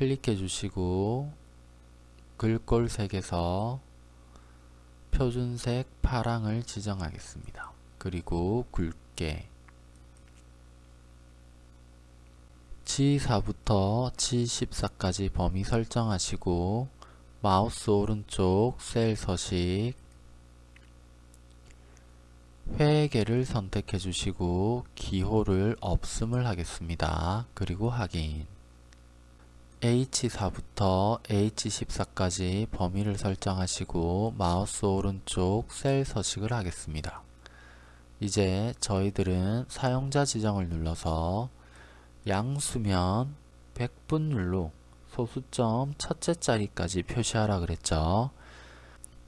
클릭해 주시고 글꼴색에서 표준색 파랑을 지정하겠습니다. 그리고 굵게 G4부터 G14까지 범위 설정하시고 마우스 오른쪽 셀 서식 회계를 선택해 주시고 기호를 없음을 하겠습니다. 그리고 확인 H4부터 H14까지 범위를 설정하시고 마우스 오른쪽 셀 서식을 하겠습니다. 이제 저희들은 사용자 지정을 눌러서 양수면 100분율로 소수점 첫째 자리까지 표시하라 그랬죠.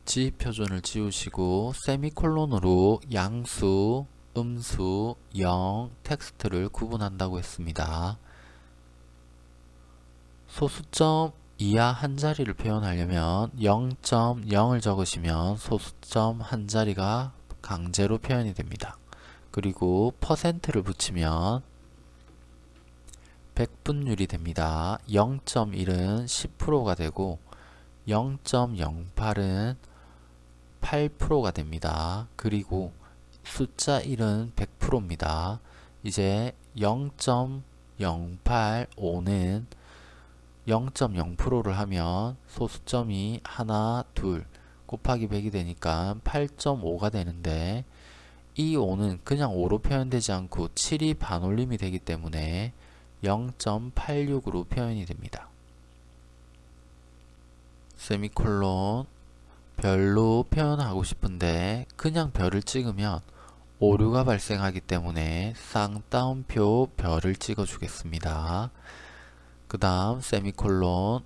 G/표준을 지우시고 세미콜론으로 양수, 음수, 영, 텍스트를 구분한다고 했습니다. 소수점 이하 한 자리를 표현하려면 0.0을 적으시면 소수점 한 자리가 강제로 표현이 됩니다. 그리고 퍼센트를 붙이면 100분율이 됩니다. 0.1은 10%가 되고 0.08은 8%가 됩니다. 그리고 숫자 1은 100%입니다. 이제 0.085는 0.0%를 하면 소수점이 하나, 둘 곱하기 100이 되니까 8.5가 되는데 이 5는 그냥 5로 표현되지 않고 7이 반올림이 되기 때문에 0.86으로 표현이 됩니다. 세미콜론 별로 표현하고 싶은데 그냥 별을 찍으면 오류가 발생하기 때문에 쌍따옴표 별을 찍어 주겠습니다. 그 다음 세미콜론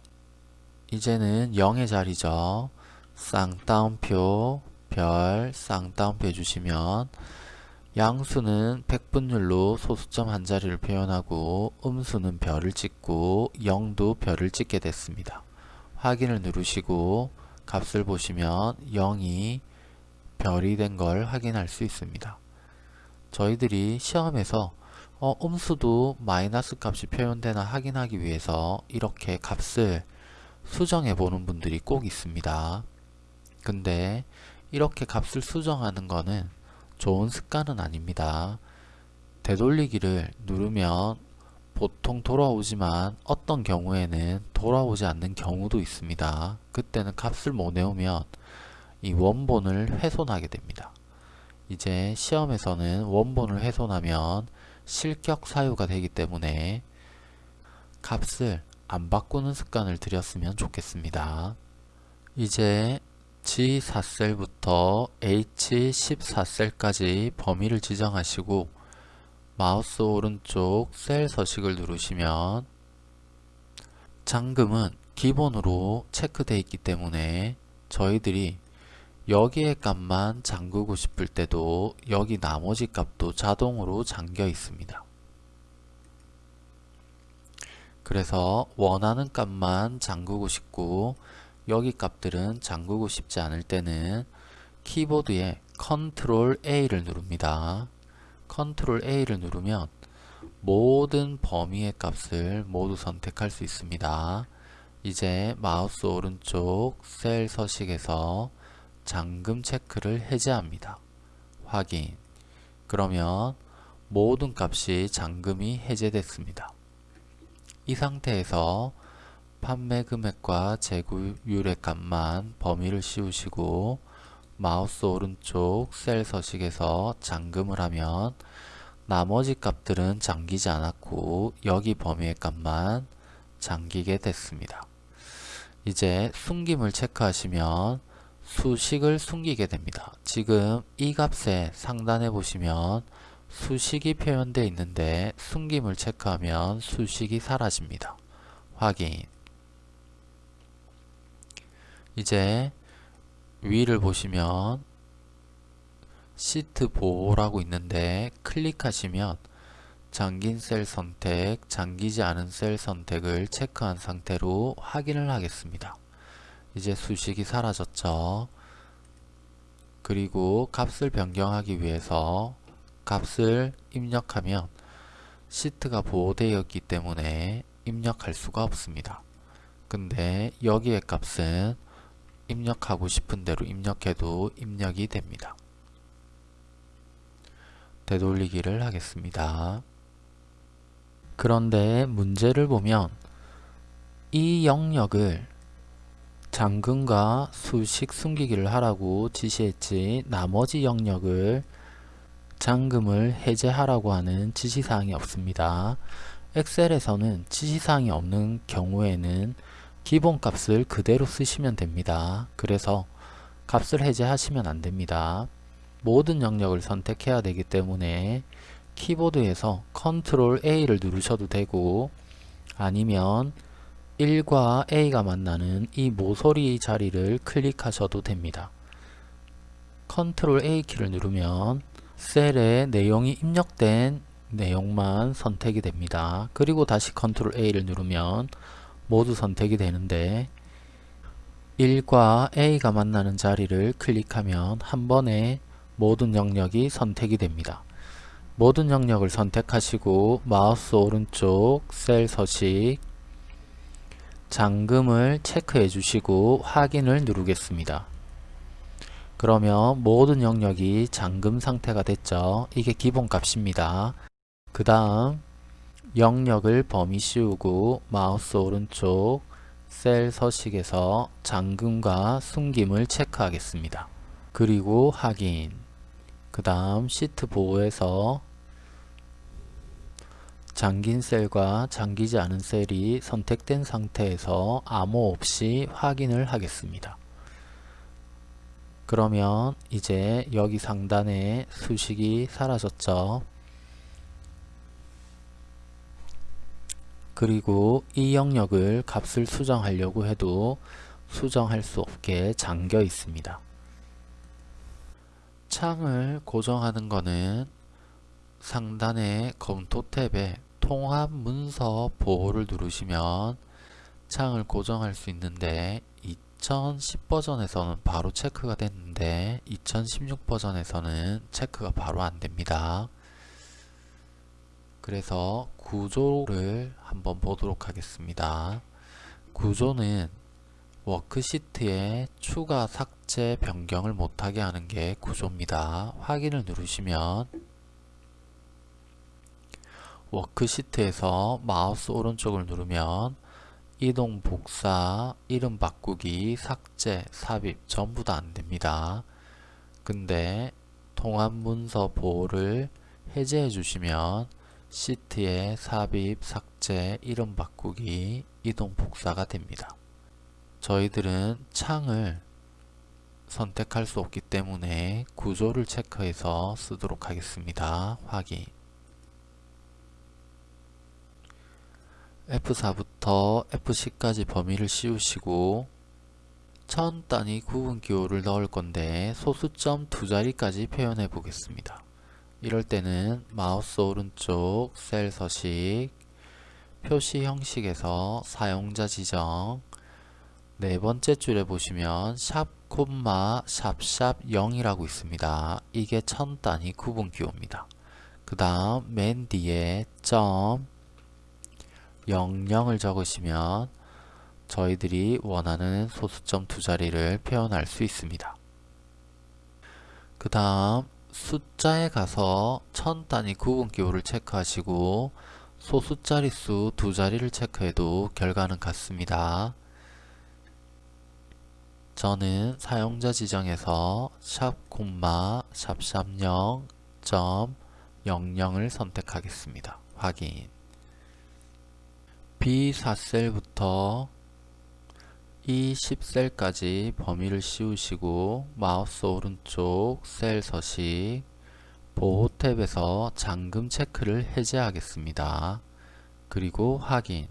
이제는 0의 자리죠. 쌍따옴표 별 쌍따옴표 해주시면 양수는 100분율로 소수점 한 자리를 표현하고 음수는 별을 찍고 0도 별을 찍게 됐습니다. 확인을 누르시고 값을 보시면 0이 별이 된 걸 확인할 수 있습니다. 저희들이 시험에서 어, 음수도 마이너스 값이 표현되나 확인하기 위해서 이렇게 값을 수정해 보는 분들이 꼭 있습니다. 근데 이렇게 값을 수정하는 거는 좋은 습관은 아닙니다. 되돌리기를 누르면 보통 돌아오지만 어떤 경우에는 돌아오지 않는 경우도 있습니다. 그때는 값을 못 외우면 이 원본을 훼손하게 됩니다. 이제 시험에서는 원본을 훼손하면 실격 사유가 되기 때문에 값을 안 바꾸는 습관을 들였으면 좋겠습니다. 이제 G4셀부터 H14셀까지 범위를 지정하시고 마우스 오른쪽 셀 서식을 누르시면 잠금은 기본으로 체크되어 있기 때문에 저희들이 여기에 값만 잠그고 싶을 때도 여기 나머지 값도 자동으로 잠겨 있습니다. 그래서 원하는 값만 잠그고 싶고 여기 값들은 잠그고 싶지 않을 때는 키보드에 컨트롤 A를 누릅니다. 컨트롤 A를 누르면 모든 범위의 값을 모두 선택할 수 있습니다. 이제 마우스 오른쪽 셀 서식에서 잠금 체크를 해제합니다. 확인 그러면 모든 값이 잠금이 해제됐습니다. 이 상태에서 판매 금액과 재고율의 값만 범위를 씌우시고 마우스 오른쪽 셀 서식에서 잠금을 하면 나머지 값들은 잠기지 않았고 여기 범위의 값만 잠기게 됐습니다. 이제 숨김을 체크하시면 수식을 숨기게 됩니다. 지금 이 값에 상단에 보시면 수식이 표현되어 있는데 숨김을 체크하면 수식이 사라집니다. 확인 이제 위를 보시면 시트 보호라고 있는데 클릭하시면 잠긴 셀 선택, 잠기지 않은 셀 선택을 체크한 상태로 확인을 하겠습니다. 이제 수식이 사라졌죠. 그리고 값을 변경하기 위해서 값을 입력하면 시트가 보호되어 있기 때문에 입력할 수가 없습니다. 근데 여기의 값은 입력하고 싶은 대로 입력해도 입력이 됩니다. 되돌리기를 하겠습니다. 그런데 문제를 보면 이 영역을 잠금과 수식 숨기기를 하라고 지시했지 나머지 영역을 잠금을 해제하라고 하는 지시사항이 없습니다. 엑셀에서는 지시사항이 없는 경우에는 기본값을 그대로 쓰시면 됩니다. 그래서 값을 해제하시면 안됩니다. 모든 영역을 선택해야 되기 때문에 키보드에서 컨트롤 A를 누르셔도 되고 아니면 1과 A가 만나는 이 모서리 자리를 클릭하셔도 됩니다. 컨트롤 A 키를 누르면 셀에 내용이 입력된 내용만 선택이 됩니다. 그리고 다시 컨트롤 A를 누르면 모두 선택이 되는데 1과 A가 만나는 자리를 클릭하면 한 번에 모든 영역이 선택이 됩니다. 모든 영역을 선택하시고 마우스 오른쪽 셀 서식 잠금을 체크해 주시고 확인을 누르겠습니다. 그러면 모든 영역이 잠금 상태가 됐죠. 이게 기본 값입니다. 그 다음 영역을 범위 씌우고 마우스 오른쪽 셀 서식에서 잠금과 숨김을 체크하겠습니다. 그리고 확인 그 다음 시트 보호에서 잠긴 셀과 잠기지 않은 셀이 선택된 상태에서 암호 없이 확인을 하겠습니다. 그러면 이제 여기 상단에 수식이 사라졌죠. 그리고 이 영역을 값을 수정하려고 해도 수정할 수 없게 잠겨 있습니다. 창을 고정하는 것은 상단의 검토 탭에 통합 문서 보호를 누르시면 창을 고정할 수 있는데 2010 버전에서는 바로 체크가 됐는데 2016 버전에서는 체크가 바로 안됩니다. 그래서 구조를 한번 보도록 하겠습니다. 구조는 워크시트에 추가, 삭제, 변경을 못하게 하는 게 구조입니다. 확인을 누르시면 워크시트에서 마우스 오른쪽을 누르면 이동 복사, 이름 바꾸기, 삭제, 삽입 전부 다 안됩니다. 근데 통합 문서 보호를 해제해 주시면 시트에 삽입, 삭제, 이름 바꾸기, 이동 복사가 됩니다. 저희들은 창을 선택할 수 없기 때문에 구조를 체크해서 쓰도록 하겠습니다. 확인 F4부터 F10까지 범위를 씌우시고 천 단위 구분 기호를 넣을 건데 소수점 두 자리까지 표현해 보겠습니다. 이럴 때는 마우스 오른쪽 셀 서식 표시 형식에서 사용자 지정 네 번째 줄에 보시면 샵 콤마 샵샵 0이라고 있습니다. 이게 천 단위 구분 기호입니다. 그 다음 맨 뒤에 점 00을 적으시면 저희들이 원하는 소수점 두 자리를 표현할 수 있습니다. 그 다음 숫자에 가서 천 단위 구분 기호를 체크하시고 소수 자릿수 두 자리를 체크해도 결과는 같습니다. 저는 사용자 지정에서 샵 콤마 샵 샵0 점 00을 선택하겠습니다. 확인 B4셀부터 E10셀까지 범위를 씌우시고 마우스 오른쪽 셀 서식 보호 탭에서 잠금 체크를 해제하겠습니다. 그리고 확인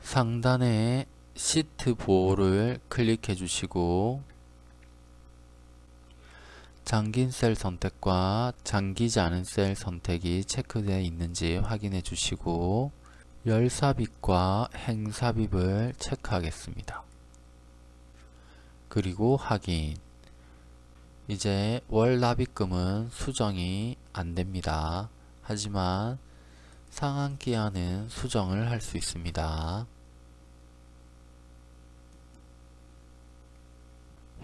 상단에 시트 보호를 클릭해 주시고 잠긴 셀 선택과 잠기지 않은 셀 선택이 체크되어 있는지 확인해 주시고 열 삽입과 행 삽입을 체크하겠습니다. 그리고 확인 이제 월 납입금은 수정이 안됩니다. 하지만 상한 기한은 수정을 할 수 있습니다.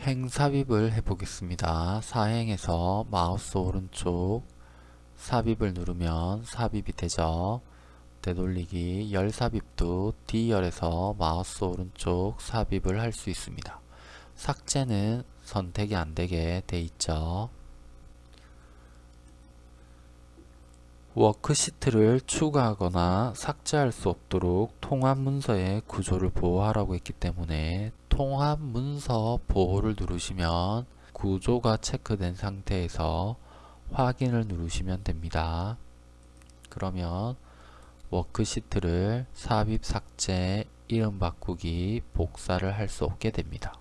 행삽입을 해보겠습니다. 사행에서 마우스 오른쪽 삽입을 누르면 삽입이 되죠. 되돌리기 열 삽입도 D열에서 마우스 오른쪽 삽입을 할 수 있습니다. 삭제는 선택이 안되게 돼 있죠. 워크시트를 추가하거나 삭제할 수 없도록 통합 문서의 구조를 보호하라고 했기 때문에 통합 문서 보호를 누르시면 구조가 체크된 상태에서 확인을 누르시면 됩니다. 그러면 워크시트를 삽입 삭제 이름 바꾸기 복사를 할 수 없게 됩니다.